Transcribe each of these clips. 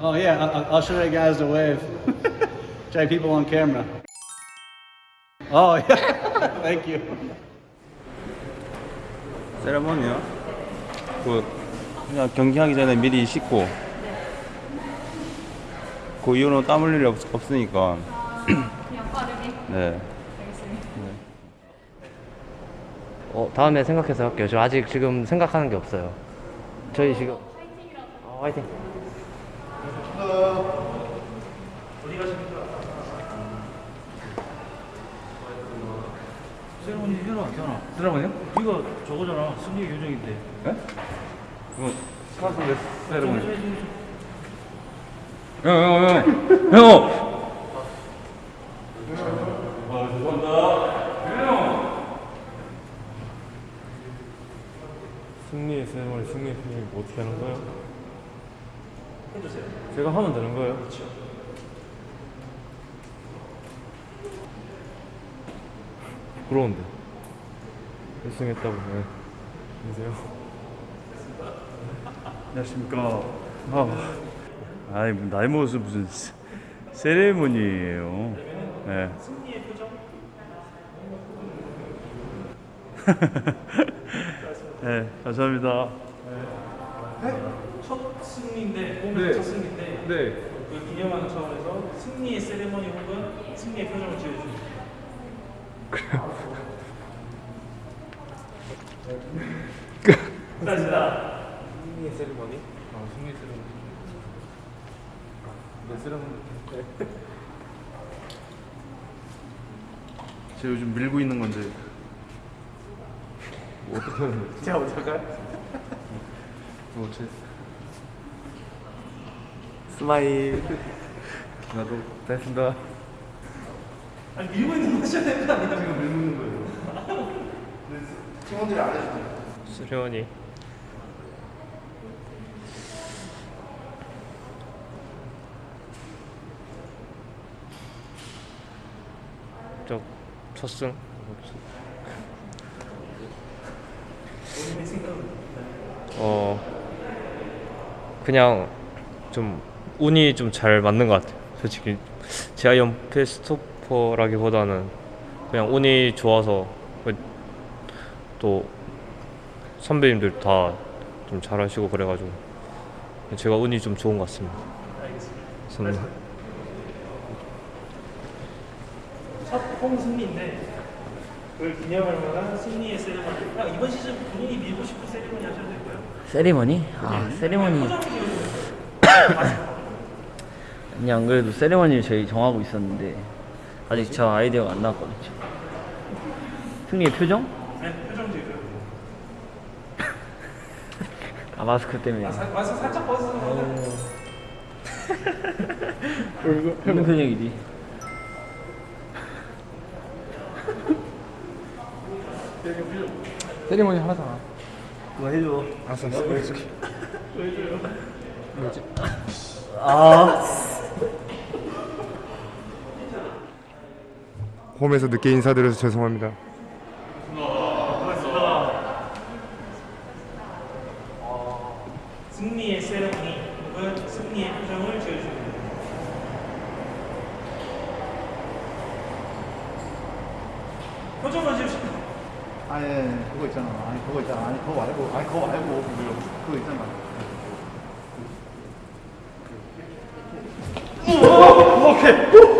Oh yeah, I'll, I'll show you guys the wave. show you people on camera. Oh yeah, thank you. 세레머니요? 그 그냥 경기하기 전에 미리 씻고 그 이후로는 땀 흘릴 일이 없, 없으니까 그냥 빠르게 네 알겠습니다. 어, 다음에 생각해서 할게요. 저 아직 지금 생각하는 게 없어요. 저희 지금 어, 화이팅. 세레머니 해라, 태연아. 세레머니요? 이거 저거잖아. 승리 요정인데. 네? 그거 스카스 세레머니 형형형 형! 승리의 세레머니, 승리의 표정이 뭐 어떻게 하는 거예요? 해주세요. 제가 하면 되는 거예요? 그렇죠. 부러운데. 1승 했다고, 네. 안녕하세요. 안녕하십니까. 아, 아이, 뭐 나이 먹어서 무슨 세- 세레모니예요. 네. 승리의 표정? 네, 감사합니다. 첫 승리인데 홈에서 첫 승리인데 네. 그 기념하는 차원에서 승리의 세레머니 혹은 승리의 표정을 지어주십니다. 감사합니다. 승리의 세레머니? 아, 승리의 세레머니. 내 세레머니. 제가 요즘 밀고 있는 건데 뭐 어떻게 하는 거지? 제가 어떡할까요? 뭐, 제... Smile. 나도 됐습니다. 아니 밀고 있는 거 하셔야 되는 거 아니에요? 제가 밀고 있는 거예요. 수련이. 저 첫승. 어 그냥 좀 운이 좀 잘 맞는 것 같아요. 솔직히 제가 연패 스 토퍼라기보다는 그냥 운이 좋아서 그또 선배님들 다 좀 잘하시고 그래가지고 제가 운이 좀 좋은 것 같습니다. 알겠습니다. 첫 홈 승리인데 그걸 기념할 만한 승리의 세레머니. 그냥 이번 시즌 본인이 밀고 싶은 세레머니 하셔도 되고요. 세리머니? 아, 세리머니. 표정을 지어주세요. 아니, 안 그래도 세리머니를 저희 정하고 있었는데 아직 저 아이디어가 안 나왔거든요. 승리의 표정? 네, 표정 지어줘요. 아, 마스크 때문에. 아, 사, 마스크 살짝 벗어서 무슨 표정이지? 세리머니 하나잖아. 뭐 해줘. 알았어, 알았어. 보여줄게. 홈에서 늦게 인사드려서 죄송합니다. 승리의 세레머니 혹은 승리의 표정을 지어주십니다. 표정을 지으십니다. 아니 그거 있잖아. 아니 그거 있잖아. 아니 그거 말고 아니 그거 말고 그거 있잖아. 아니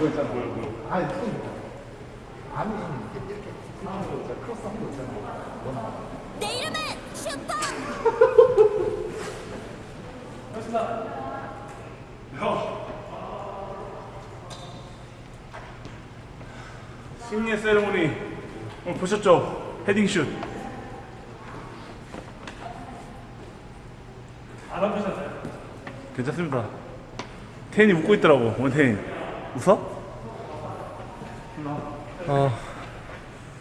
그거 있잖아. 아니 좀 아니 이렇게 이렇게 하는 거 있잖아. 크로스한 거 있잖아. 뭐 나와? 내 이름은 슈퍼 승리의 세레모니 오늘 보셨죠? 헤딩슛 안 아프셨나요? 괜찮습니다. 태인이 웃고 있더라고. 원태인 웃어? 어,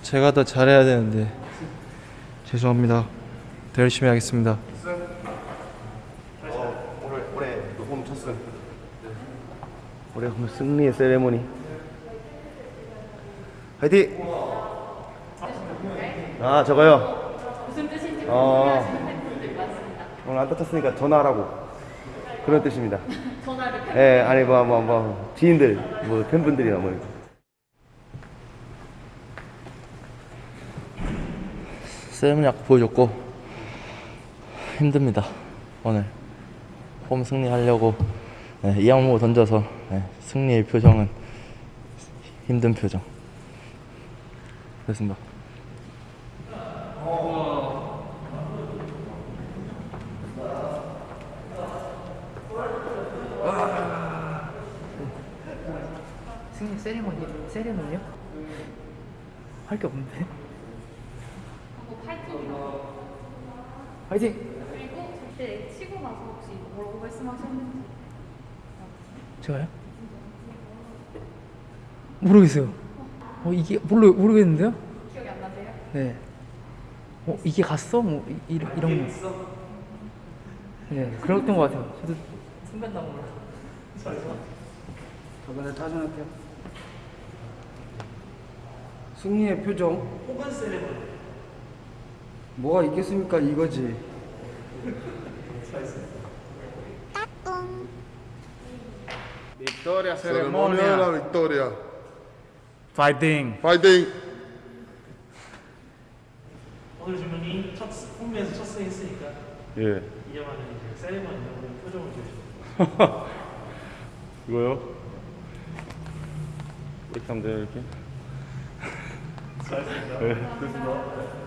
제가 더 잘해야 되는데 죄송합니다. 더 열심히 하겠습니다. 올해 올해 홈 첫승. 올해 그럼 승리의 세리머니. 화이팅! 아, 저거요. 무슨 뜻인지 어. 궁금해하시는 팬분들 많습니다. 오늘 안 다쳤으니까 전화하라고. 그런 뜻입니다. 전화를 예, 아니 뭐뭐뭐 지인들 뭐 팬분들이나 뭐 아까 보여줬고 힘듭니다 오늘 홈 승리하려고 네, 이양무 던져서 네, 승리의 표정은 힘든 표정 그렇습니다 승리 세리머니 세리머니요? 할 게 없는데. 파이팅이라고. 화이팅. 그리고 그때 치고 나서 혹시 뭐라고 말씀하셨는지. 제가요? 모르겠어요. 어 이게 모르 모르겠는데요? 기억이 안 나세요? 네. 어 이게 갔어? 뭐 이, 이런 이런 거. 네 그랬던 것 같아요. 저도 순간 다 몰라. 저번에 타전할게요. 승리의 표정. 호반 세레머니. 뭐가 있겠습니까? 이거지. Victoria ceremonia la victoria. 파이팅. Fighting. 오늘 주문이 첫 홈에서 첫 승 했으니까 예. 이영환은 이제 세레머니 오늘 표정을 주시고 이거요? 이렇게 하면 돼요 이렇게? 네, 됐습니다.